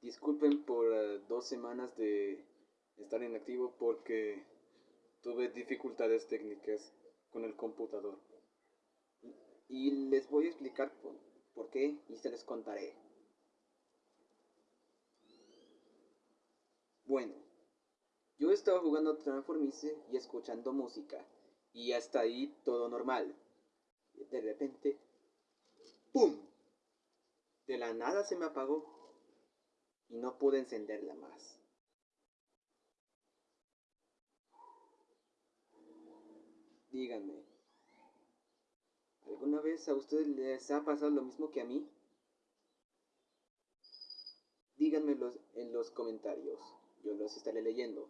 Disculpen por eh, dos semanas de estar inactivo porque tuve dificultades técnicas con el computador. Y les voy a explicar por, qué y se les contaré. Bueno, yo estaba jugando Transformice y escuchando música. Y hasta ahí todo normal. De repente, ¡pum! De la nada se me apagó y no pude encenderla más. Díganme, ¿alguna vez a ustedes les ha pasado lo mismo que a mí? Díganmelo en los comentarios, yo los estaré leyendo.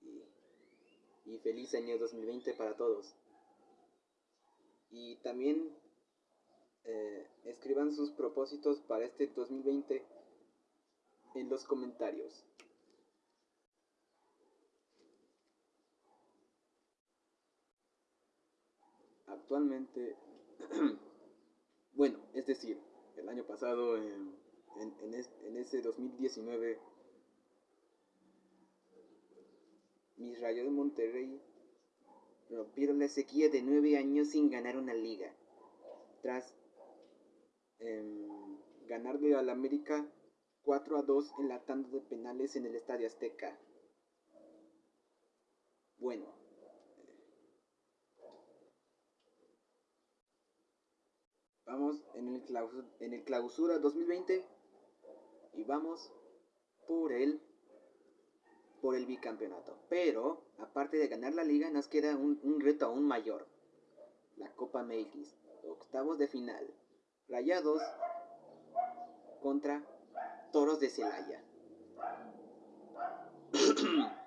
Y, y feliz año 2020 para todos. Y también sus propósitos para este 2020 en los comentarios. Actualmente, bueno, es decir, el año pasado, en, en, ese 2019, mis rayos de Monterrey rompieron la sequía de nueve años sin ganar una liga. Tras ganarle al América 4 a 2 en la tanda de penales en el Estadio Azteca. Bueno. Vamos en el, clausura, en el clausura 2020 y vamos por el por el bicampeonato. Pero, aparte de ganar la liga, nos queda un, un reto aún mayor. La Copa MX, octavos de final. Rayados contra Toros de Celaya.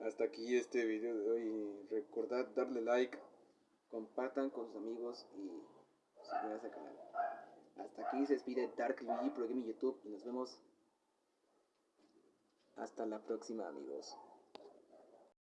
Hasta aquí este video de hoy. Recordad darle like, compartan con sus amigos y suscríbanse al canal. Hasta aquí se despide Dark Luigi Pro Gaming YouTube y nos vemos hasta la próxima amigos.